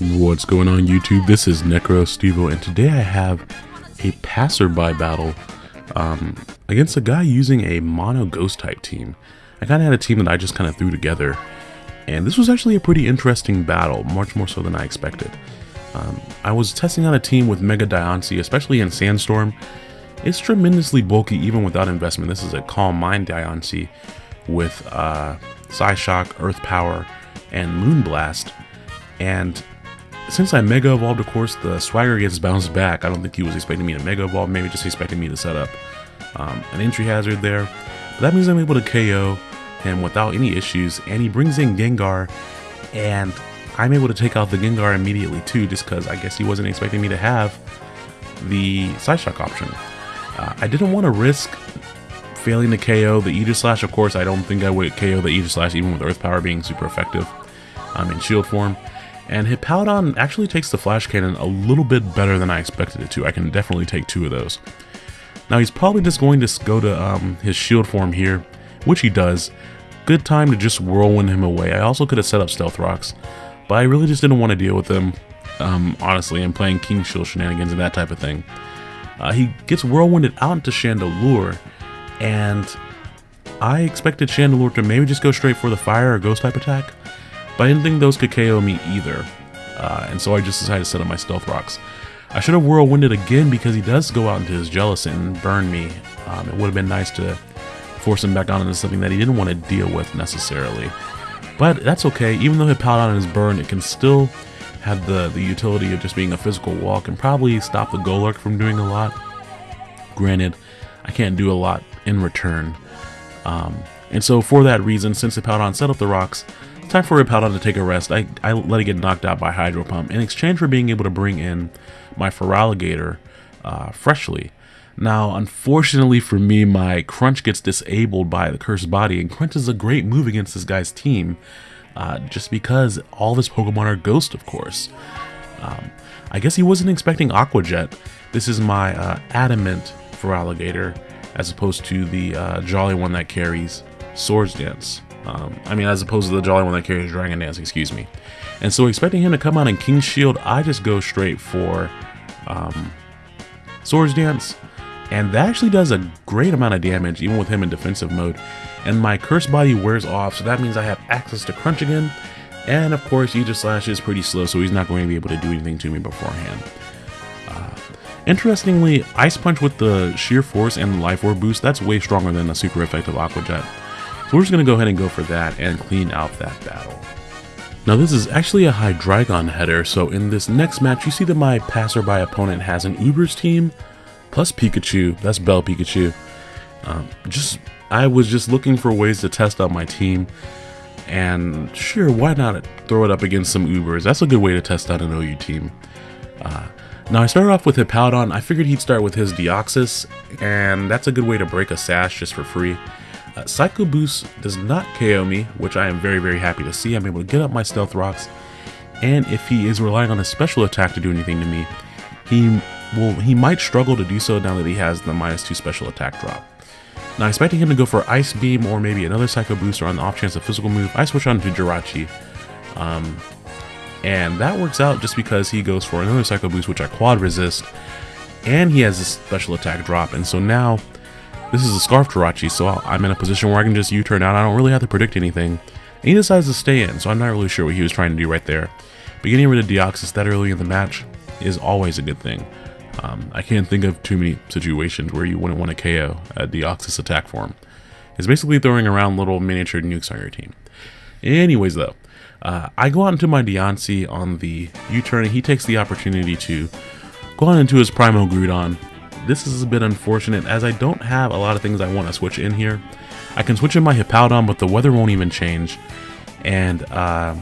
What's going on YouTube? This is Necro Stevo and today I have a passerby battle um, against a guy using a mono ghost type team. I kind of had a team that I just kind of threw together and this was actually a pretty interesting battle, much more so than I expected. Um, I was testing out a team with Mega Diancie, especially in Sandstorm. It's tremendously bulky even without investment. This is a Calm Mind Diancie with uh, Psyshock, Earth Power, and Moonblast. And since I Mega Evolved, of course, the Swagger gets bounced back. I don't think he was expecting me to Mega Evolve, maybe just expecting me to set up um, an entry hazard there. But that means I'm able to KO him without any issues, and he brings in Gengar, and I'm able to take out the Gengar immediately too, just because I guess he wasn't expecting me to have the Psyshock option. Uh, I didn't want to risk failing to KO the Aegislash. Of course, I don't think I would KO the Aegislash even with Earth Power being super effective um, in shield form. And Hippowdon actually takes the Flash Cannon a little bit better than I expected it to. I can definitely take two of those. Now he's probably just going to go to um, his shield form here, which he does. Good time to just whirlwind him away. I also could have set up Stealth Rocks, but I really just didn't want to deal with him, um, honestly, and playing King Shield shenanigans and that type of thing. Uh, he gets whirlwinded out into Chandelure, and I expected Chandelure to maybe just go straight for the fire or ghost type attack, but I didn't think those could KO me either, uh, and so I just decided to set up my Stealth Rocks. I should have Whirlwinded again because he does go out into his Jellicent and burn me. Um, it would have been nice to force him back on into something that he didn't want to deal with necessarily. But that's okay, even though Hippowdon is burned, it can still have the, the utility of just being a physical walk and probably stop the Golurk from doing a lot. Granted, I can't do a lot in return. Um, and so for that reason, since Hippowdon set up the rocks, Time for Hippowdon to take a rest. I, I let it get knocked out by Hydro Pump in exchange for being able to bring in my Feraligatr uh, freshly. Now, unfortunately for me, my Crunch gets disabled by the Cursed Body, and Crunch is a great move against this guy's team, uh, just because all of his Pokemon are Ghost, of course. Um, I guess he wasn't expecting Aqua Jet. This is my uh, Adamant Feraligatr, as opposed to the uh, Jolly one that carries Swords Dance. Um, I mean, as opposed to the Jolly one that carries Dragon Dance, excuse me. And so expecting him to come out in King's Shield, I just go straight for um, Swords Dance. And that actually does a great amount of damage, even with him in defensive mode. And my Curse Body wears off, so that means I have access to Crunch again. And of course, Aegislash is pretty slow, so he's not going to be able to do anything to me beforehand. Uh, interestingly, Ice Punch with the Sheer Force and Life Orb boost, that's way stronger than a super effective Aqua Jet. So we're just going to go ahead and go for that and clean out that battle. Now this is actually a Hydreigon header, so in this next match you see that my passerby opponent has an Ubers team plus Pikachu, that's Belle Pikachu. Um, just I was just looking for ways to test out my team and sure why not throw it up against some Ubers, that's a good way to test out an OU team. Uh, now I started off with Hippowdon, I figured he'd start with his Deoxys and that's a good way to break a sash just for free. Uh, Psycho Boost does not KO me, which I am very, very happy to see. I'm able to get up my Stealth Rocks, and if he is relying on a special attack to do anything to me, he will he might struggle to do so now that he has the minus 2 special attack drop. Now expecting him to go for Ice Beam or maybe another Psycho Boost or on the off chance of physical move, I switch on to Jirachi. Um, and that works out just because he goes for another Psycho Boost which I quad resist, and he has a special attack drop, and so now this is a Scarf Jirachi, so I'm in a position where I can just U-turn out. I don't really have to predict anything. And he decides to stay in, so I'm not really sure what he was trying to do right there. But getting rid of Deoxys that early in the match is always a good thing. Um, I can't think of too many situations where you wouldn't want to KO a Deoxys attack form. It's basically throwing around little miniature nukes on your team. Anyways though, uh, I go out into my Diancie on the U-turn and he takes the opportunity to go on into his Primal Groudon this is a bit unfortunate as I don't have a lot of things I want to switch in here. I can switch in my Hippowdon, but the weather won't even change. And uh,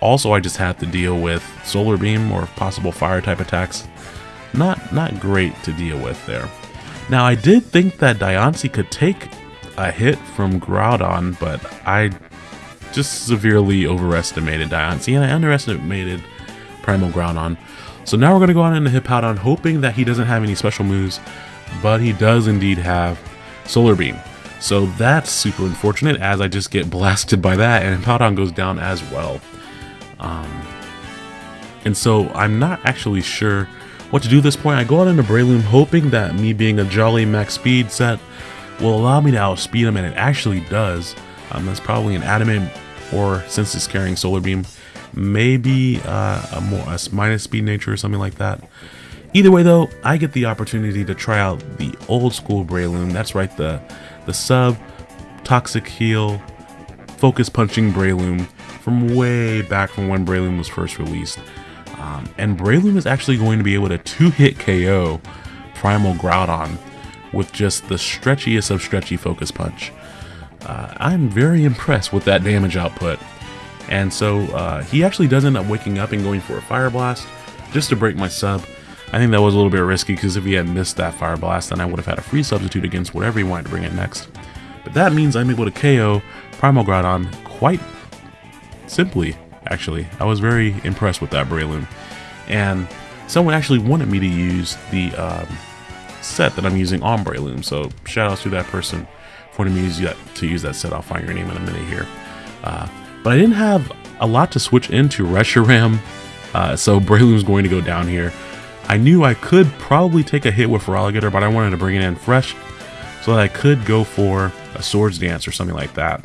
also I just have to deal with Solar Beam or possible fire type attacks. Not, not great to deal with there. Now I did think that Diancie could take a hit from Groudon, but I just severely overestimated Diancie and I underestimated Primal Groudon. So now we're going to go on into Hippowdon hoping that he doesn't have any special moves, but he does indeed have Solar Beam. So that's super unfortunate as I just get blasted by that and Hippowdon goes down as well. Um, And so I'm not actually sure what to do at this point. I go out into Breloom hoping that me being a jolly max speed set will allow me to outspeed him, and it actually does. Um, that's probably an adamant, or since it's carrying Solar Beam, maybe uh, a more a minus speed nature or something like that. Either way though, I get the opportunity to try out the old school Breloom. That's right, the the sub toxic heal focus punching Breloom from way back from when Breloom was first released. Um, and Breloom is actually going to be able to two-hit KO Primal Groudon with just the stretchiest of stretchy focus punch. Uh, I'm very impressed with that damage output. And so uh, he actually does end up waking up and going for a Fire Blast just to break my sub. I think that was a little bit risky because if he had missed that Fire Blast, then I would have had a free substitute against whatever he wanted to bring in next. But that means I'm able to KO Primal Groudon quite simply, actually. I was very impressed with that Breloom. And someone actually wanted me to use the um, set that I'm using on Breloom, so shout out to that person for wanting me to use that, to use that set. I'll find your name in a minute here. Uh, but I didn't have a lot to switch into Reshiram, uh, so Breloom's going to go down here. I knew I could probably take a hit with Feraligatr, but I wanted to bring it in fresh so that I could go for a Swords Dance or something like that.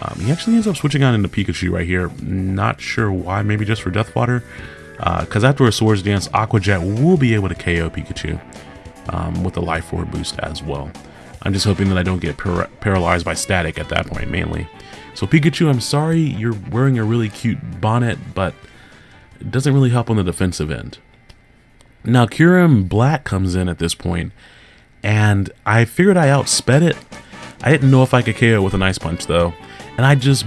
Um, he actually ends up switching on into Pikachu right here. Not sure why, maybe just for Death Water. Because uh, after a Swords Dance, Aqua Jet will be able to KO Pikachu um, with a Life Orb boost as well. I'm just hoping that I don't get par paralyzed by static at that point, mainly. So Pikachu, I'm sorry you're wearing a really cute bonnet, but it doesn't really help on the defensive end. Now Kyurem Black comes in at this point, and I figured I outsped it. I didn't know if I could KO with an Ice Punch though, and I just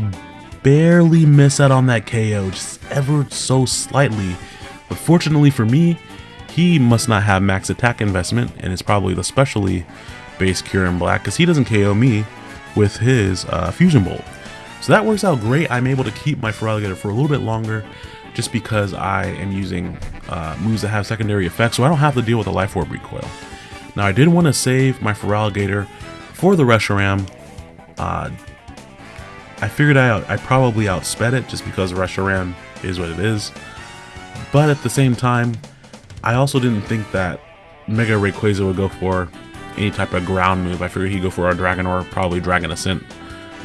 barely miss out on that KO, just ever so slightly. But fortunately for me, he must not have max attack investment, and it's probably the specially based in Black, because he doesn't KO me with his uh, Fusion Bolt. So that works out great. I'm able to keep my Feraligatr for a little bit longer just because I am using uh, moves that have secondary effects, so I don't have to deal with a Life Orb recoil. Now I did want to save my Feraligatr for the Reshiram. Uh, I figured I, I probably outsped it just because Reshiram is what it is. But at the same time, I also didn't think that Mega Rayquaza would go for any type of ground move. I figured he'd go for a Dragon or probably Dragon Ascent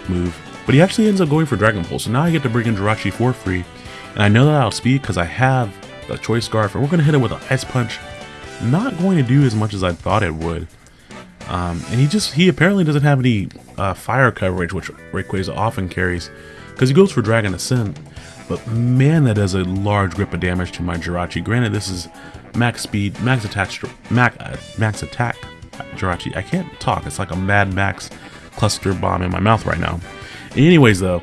move. But he actually ends up going for Dragon Pulse, so now I get to bring in Jirachi for free. And I know that I'll speed because I have the Choice Scarf, and we're going to hit it with an Ice Punch. Not going to do as much as I thought it would. Um, and he just, he apparently doesn't have any uh, fire coverage, which Rayquaza often carries, because he goes for Dragon Ascent. But man, that does a large grip of damage to my Jirachi. Granted, this is max speed, max attack, max, uh, max attack Jirachi. I can't talk. It's like a Mad Max cluster bomb in my mouth right now. Anyways, though,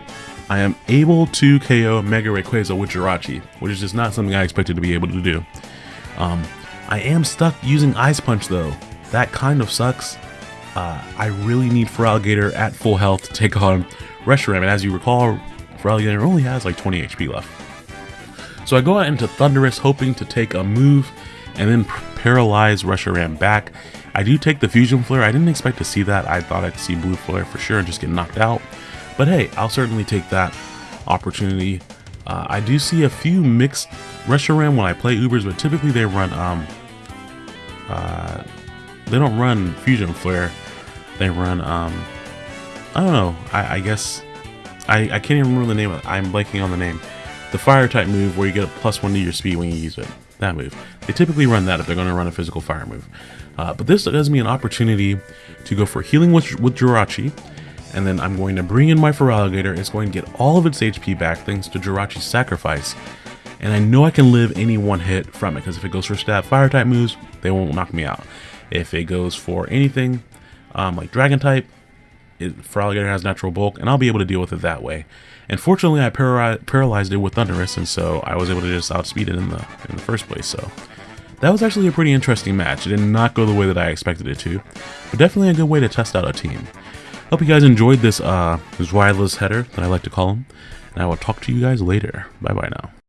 I am able to KO Mega Rayquaza with Jirachi, which is just not something I expected to be able to do. Um, I am stuck using Ice Punch, though. That kind of sucks. Uh, I really need Feraligatr at full health to take on Reshiram, and as you recall, Feraligatr only has like 20 HP left. So I go out into Thundurus hoping to take a move and then paralyze Reshiram back. I do take the Fusion Flare. I didn't expect to see that. I thought I'd see Blue Flare for sure and just get knocked out. But hey, I'll certainly take that opportunity. Uh, I do see a few mixed Reshiram when I play Ubers, but typically they run, um, uh, they don't run Fusion Flare. They run, um, I don't know, I, I guess, I, I can't even remember the name, I'm blanking on the name. The fire type move where you get a plus one to your speed when you use it. That move. They typically run that if they're going to run a physical fire move. Uh, but this gives me an opportunity to go for healing with, with Jirachi, and then I'm going to bring in my Feraligatr. It's going to get all of its HP back thanks to Jirachi's sacrifice. And I know I can live any one hit from it, because if it goes for stab fire type moves, they won't knock me out. If it goes for anything um, like dragon type, it, has natural bulk, and I'll be able to deal with it that way. And fortunately, I para paralyzed it with Thundurus, and so I was able to just outspeed it in the in the first place. So that was actually a pretty interesting match. It did not go the way that I expected it to, but definitely a good way to test out a team. Hope you guys enjoyed this uh, this wireless header that I like to call them, and I will talk to you guys later. Bye bye now.